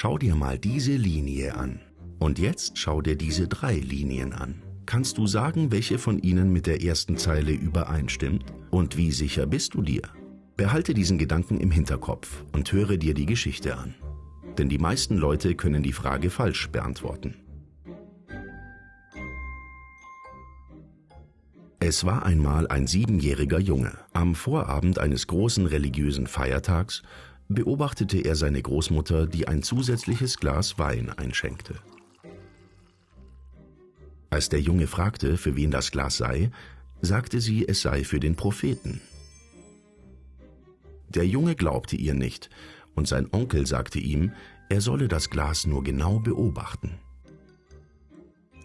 Schau dir mal diese Linie an. Und jetzt schau dir diese drei Linien an. Kannst du sagen, welche von ihnen mit der ersten Zeile übereinstimmt? Und wie sicher bist du dir? Behalte diesen Gedanken im Hinterkopf und höre dir die Geschichte an. Denn die meisten Leute können die Frage falsch beantworten. Es war einmal ein siebenjähriger Junge. Am Vorabend eines großen religiösen Feiertags beobachtete er seine Großmutter, die ein zusätzliches Glas Wein einschenkte. Als der Junge fragte, für wen das Glas sei, sagte sie, es sei für den Propheten. Der Junge glaubte ihr nicht, und sein Onkel sagte ihm, er solle das Glas nur genau beobachten.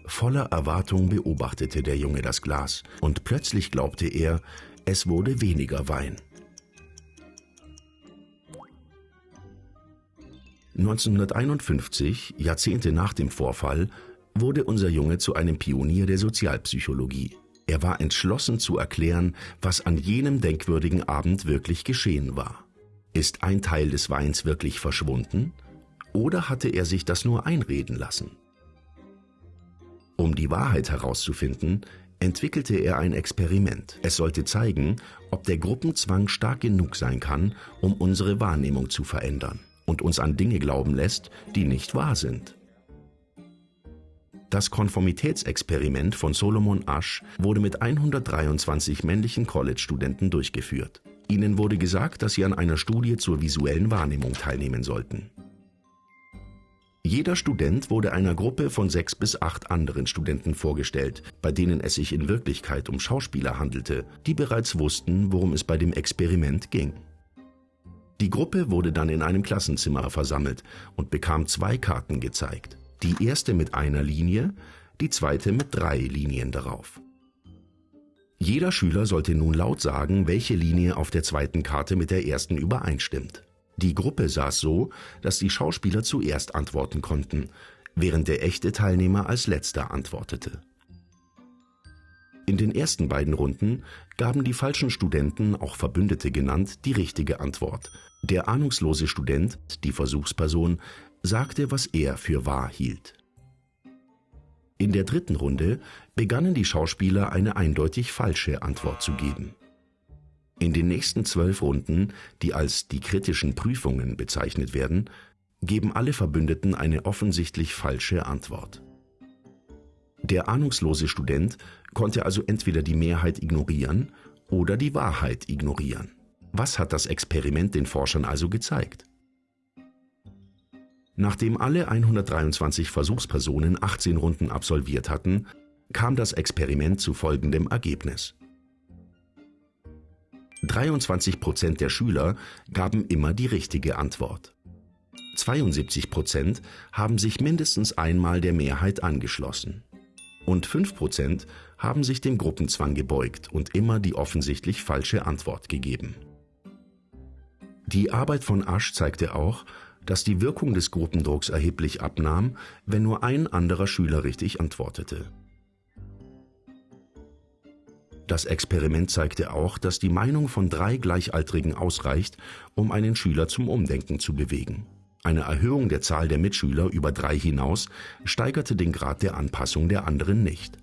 Voller Erwartung beobachtete der Junge das Glas, und plötzlich glaubte er, es wurde weniger Wein. 1951, Jahrzehnte nach dem Vorfall, wurde unser Junge zu einem Pionier der Sozialpsychologie. Er war entschlossen zu erklären, was an jenem denkwürdigen Abend wirklich geschehen war. Ist ein Teil des Weins wirklich verschwunden? Oder hatte er sich das nur einreden lassen? Um die Wahrheit herauszufinden, entwickelte er ein Experiment. Es sollte zeigen, ob der Gruppenzwang stark genug sein kann, um unsere Wahrnehmung zu verändern und uns an Dinge glauben lässt, die nicht wahr sind. Das Konformitätsexperiment von Solomon Asch wurde mit 123 männlichen College-Studenten durchgeführt. Ihnen wurde gesagt, dass sie an einer Studie zur visuellen Wahrnehmung teilnehmen sollten. Jeder Student wurde einer Gruppe von sechs bis acht anderen Studenten vorgestellt, bei denen es sich in Wirklichkeit um Schauspieler handelte, die bereits wussten, worum es bei dem Experiment ging. Die Gruppe wurde dann in einem Klassenzimmer versammelt und bekam zwei Karten gezeigt. Die erste mit einer Linie, die zweite mit drei Linien darauf. Jeder Schüler sollte nun laut sagen, welche Linie auf der zweiten Karte mit der ersten übereinstimmt. Die Gruppe saß so, dass die Schauspieler zuerst antworten konnten, während der echte Teilnehmer als letzter antwortete. In den ersten beiden Runden gaben die falschen Studenten, auch Verbündete genannt, die richtige Antwort. Der ahnungslose Student, die Versuchsperson, sagte, was er für wahr hielt. In der dritten Runde begannen die Schauspieler eine eindeutig falsche Antwort zu geben. In den nächsten zwölf Runden, die als die kritischen Prüfungen bezeichnet werden, geben alle Verbündeten eine offensichtlich falsche Antwort. Der ahnungslose Student konnte also entweder die Mehrheit ignorieren oder die Wahrheit ignorieren. Was hat das Experiment den Forschern also gezeigt? Nachdem alle 123 Versuchspersonen 18 Runden absolviert hatten, kam das Experiment zu folgendem Ergebnis. 23 Prozent der Schüler gaben immer die richtige Antwort. 72 Prozent haben sich mindestens einmal der Mehrheit angeschlossen. Und 5 Prozent haben sich dem Gruppenzwang gebeugt und immer die offensichtlich falsche Antwort gegeben. Die Arbeit von Asch zeigte auch, dass die Wirkung des Gruppendrucks erheblich abnahm, wenn nur ein anderer Schüler richtig antwortete. Das Experiment zeigte auch, dass die Meinung von drei Gleichaltrigen ausreicht, um einen Schüler zum Umdenken zu bewegen. Eine Erhöhung der Zahl der Mitschüler über drei hinaus steigerte den Grad der Anpassung der anderen nicht.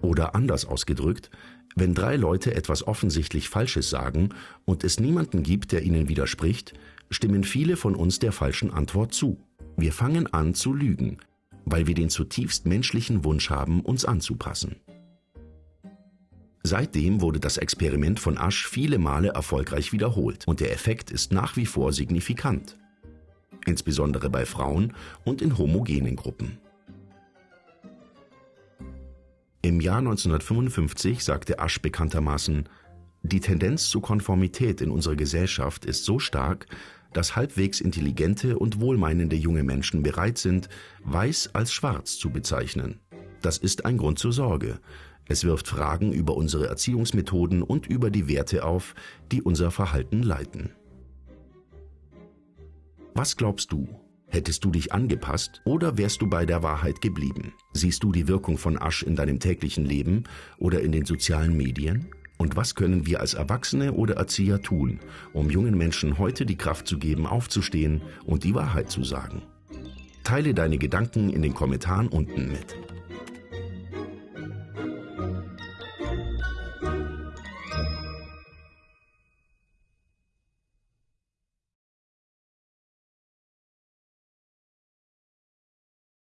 Oder anders ausgedrückt, wenn drei Leute etwas offensichtlich Falsches sagen und es niemanden gibt, der ihnen widerspricht, stimmen viele von uns der falschen Antwort zu. Wir fangen an zu lügen, weil wir den zutiefst menschlichen Wunsch haben, uns anzupassen. Seitdem wurde das Experiment von Asch viele Male erfolgreich wiederholt und der Effekt ist nach wie vor signifikant, insbesondere bei Frauen und in homogenen Gruppen. Im Jahr 1955 sagte Asch bekanntermaßen, die Tendenz zur Konformität in unserer Gesellschaft ist so stark, dass halbwegs intelligente und wohlmeinende junge Menschen bereit sind, weiß als schwarz zu bezeichnen. Das ist ein Grund zur Sorge. Es wirft Fragen über unsere Erziehungsmethoden und über die Werte auf, die unser Verhalten leiten. Was glaubst du? Hättest du dich angepasst oder wärst du bei der Wahrheit geblieben? Siehst du die Wirkung von Asch in deinem täglichen Leben oder in den sozialen Medien? Und was können wir als Erwachsene oder Erzieher tun, um jungen Menschen heute die Kraft zu geben, aufzustehen und die Wahrheit zu sagen? Teile deine Gedanken in den Kommentaren unten mit.